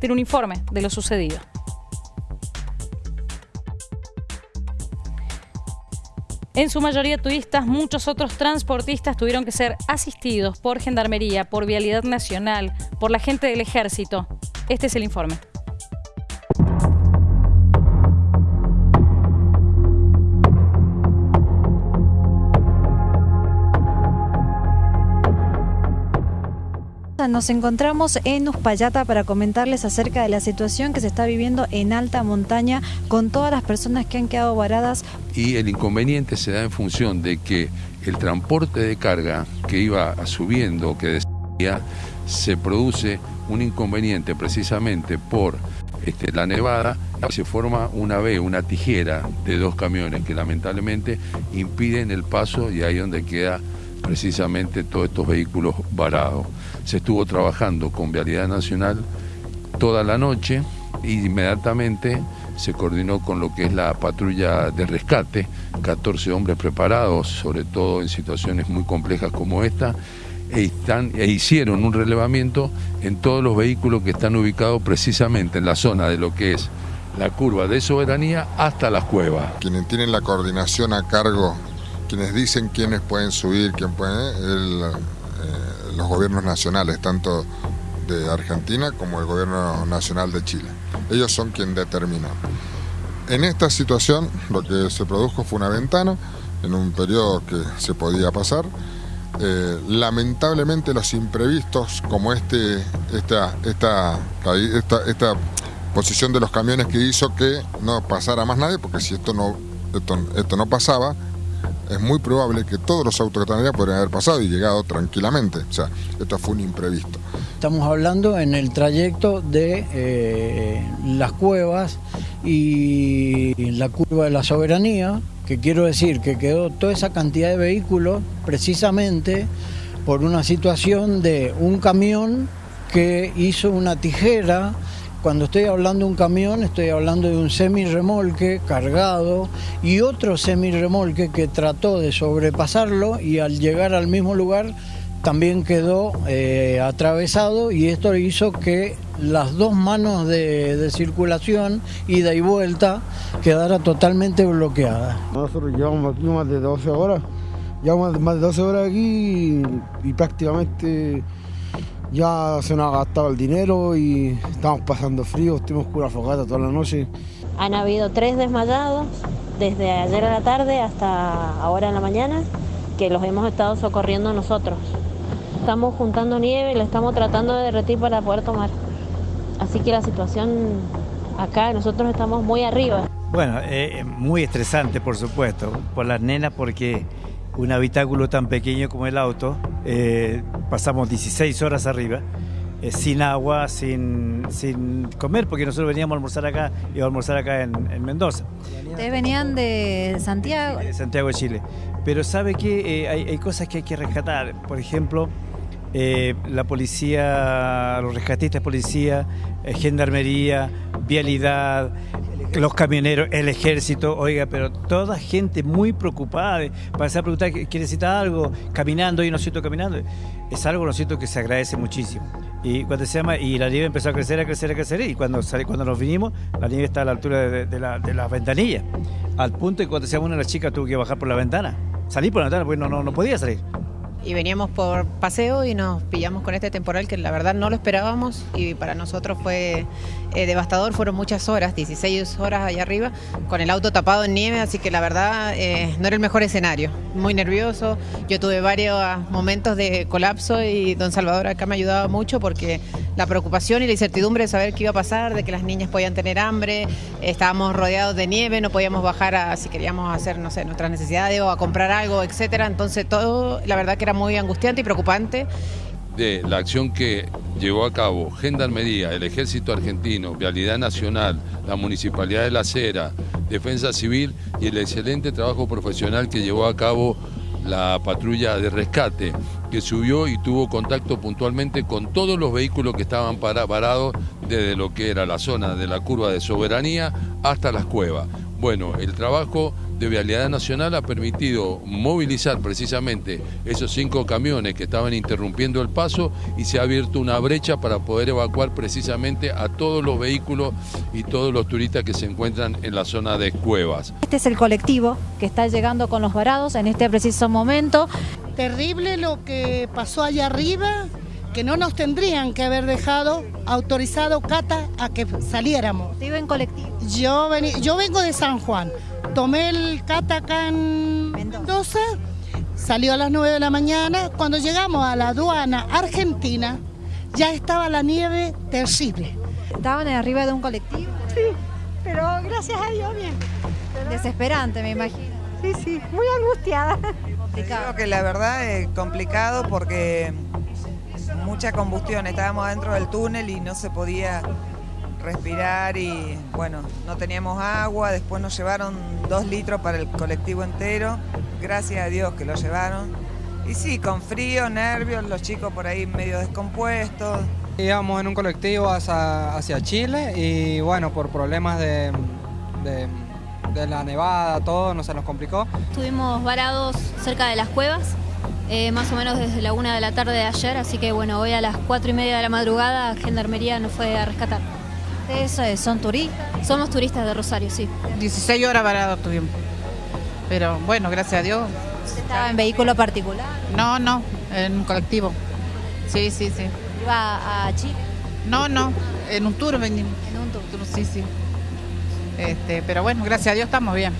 compartir un informe de lo sucedido. En su mayoría turistas, muchos otros transportistas tuvieron que ser asistidos por Gendarmería, por Vialidad Nacional, por la gente del Ejército. Este es el informe. Nos encontramos en Uspallata para comentarles acerca de la situación que se está viviendo en alta montaña con todas las personas que han quedado varadas. Y el inconveniente se da en función de que el transporte de carga que iba subiendo, que decía, se produce un inconveniente precisamente por este, la nevada, se forma una V, una tijera de dos camiones que lamentablemente impiden el paso y ahí donde queda precisamente todos estos vehículos varados. Se estuvo trabajando con Vialidad Nacional toda la noche e inmediatamente se coordinó con lo que es la patrulla de rescate, 14 hombres preparados, sobre todo en situaciones muy complejas como esta, e, e hicieron un relevamiento en todos los vehículos que están ubicados precisamente en la zona de lo que es la curva de soberanía hasta las cuevas. Quienes tienen la coordinación a cargo quienes dicen quiénes pueden subir, quién puede, eh, los gobiernos nacionales, tanto de Argentina como el gobierno nacional de Chile. Ellos son quienes determinan. En esta situación lo que se produjo fue una ventana en un periodo que se podía pasar. Eh, lamentablemente los imprevistos como este, esta, esta, esta, posición de los camiones que hizo que no pasara más nadie, porque si esto no, esto no pasaba, es muy probable que todos los autos que están podrían haber pasado y llegado tranquilamente. O sea, esto fue un imprevisto. Estamos hablando en el trayecto de eh, las cuevas y la curva de la soberanía, que quiero decir que quedó toda esa cantidad de vehículos precisamente por una situación de un camión que hizo una tijera cuando estoy hablando de un camión, estoy hablando de un semi-remolque cargado y otro semi-remolque que trató de sobrepasarlo y al llegar al mismo lugar también quedó eh, atravesado y esto hizo que las dos manos de, circulación, ida y vuelta, quedara totalmente bloqueadas. Nosotros llevamos aquí más de 12 horas, llevamos más de 12 horas aquí y prácticamente ya se nos ha gastado el dinero y estamos pasando frío, estuvimos con una fogata toda la noche. Han habido tres desmayados desde ayer a la tarde hasta ahora en la mañana que los hemos estado socorriendo nosotros. Estamos juntando nieve y la estamos tratando de derretir para poder tomar. Así que la situación acá, nosotros estamos muy arriba. Bueno, eh, muy estresante por supuesto, por las nenas porque un habitáculo tan pequeño como el auto, eh, pasamos 16 horas arriba, eh, sin agua, sin, sin comer, porque nosotros veníamos a almorzar acá, y a almorzar acá en, Mendoza. Ustedes venían de Santiago. De Santiago de Chile. Pero sabe que eh, hay, cosas que hay que rescatar. Por ejemplo, la policía, los rescatistas policía, gendarmería, vialidad, los camioneros, el ejército, oiga, pero toda gente muy preocupada, para a preguntar que necesita algo, caminando, y no siento caminando, es algo, lo siento, que se agradece muchísimo. Y cuando se llama, y la nieve empezó a crecer, a crecer, a crecer, y cuando, sale, cuando nos vinimos, la nieve está a la altura de, la, de las ventanillas, al punto que cuando se llama una de las chicas tuvo que bajar por la ventana, salir por la ventana, porque no, no, no podía salir y veníamos por paseo y nos pillamos con este temporal que la verdad no lo esperábamos y para nosotros fue eh, devastador, fueron muchas horas, 16 horas allá arriba, con el auto tapado en nieve, así que la verdad eh, no era el mejor escenario, muy nervioso, yo tuve varios momentos de colapso y don Salvador acá me ayudaba mucho porque la preocupación y la incertidumbre de saber qué iba a pasar, de que las niñas podían tener hambre, estábamos rodeados de nieve, no podíamos bajar a, si queríamos hacer, no sé, nuestras necesidades o a comprar algo, etcétera, entonces todo, la verdad que era muy angustiante y preocupante. De la acción que llevó a cabo Gendarmería, el Ejército Argentino, Vialidad Nacional, la Municipalidad de La Cera, Defensa Civil y el excelente trabajo profesional que llevó a cabo la patrulla de rescate, que subió y tuvo contacto puntualmente con todos los vehículos que estaban parados desde lo que era la zona de la curva de soberanía hasta las cuevas. Bueno, el trabajo de Vialidad Nacional ha permitido movilizar precisamente esos cinco camiones que estaban interrumpiendo el paso y se ha abierto una brecha para poder evacuar precisamente a todos los vehículos y todos los turistas que se encuentran en la zona de Cuevas. Este es el colectivo que está llegando con los varados en este preciso momento. Terrible lo que pasó allá arriba, que no nos tendrían que haber dejado autorizado Cata a que saliéramos. ¿Te iba en colectivo? Yo, vení, yo vengo de San Juan, tomé el Cata acá en Mendoza, salió a las 9 de la mañana, cuando llegamos a la aduana argentina ya estaba la nieve terrible. ¿Estaban arriba de un colectivo? Sí, pero gracias a Dios bien. Desesperante, me imagino. Sí, sí, muy angustiada. Creo que la verdad es complicado porque mucha combustión, estábamos dentro del túnel y no se podía respirar y bueno, no teníamos agua, después nos llevaron dos litros para el colectivo entero, gracias a Dios que lo llevaron. Y sí, con frío, nervios, los chicos por ahí medio descompuestos. Íbamos en un colectivo hacia, hacia Chile y bueno, por problemas de, de, de la nevada, todo, no se nos complicó. Estuvimos varados cerca de las cuevas, eh, más o menos desde la una de la tarde de ayer, así que bueno, hoy a las cuatro y media de la madrugada Gendarmería nos fue a rescatar. ¿Eso es? ¿Son turistas? Somos turistas de Rosario, sí. 16 horas varados tuvimos. Pero bueno, gracias a Dios. ¿Estaba en vehículo particular? No, no, en un colectivo. Sí, sí, sí. ¿Iba a Chile? No, no, en un tour venimos. En un tour. Sí, sí. Este, pero bueno, gracias a Dios estamos bien.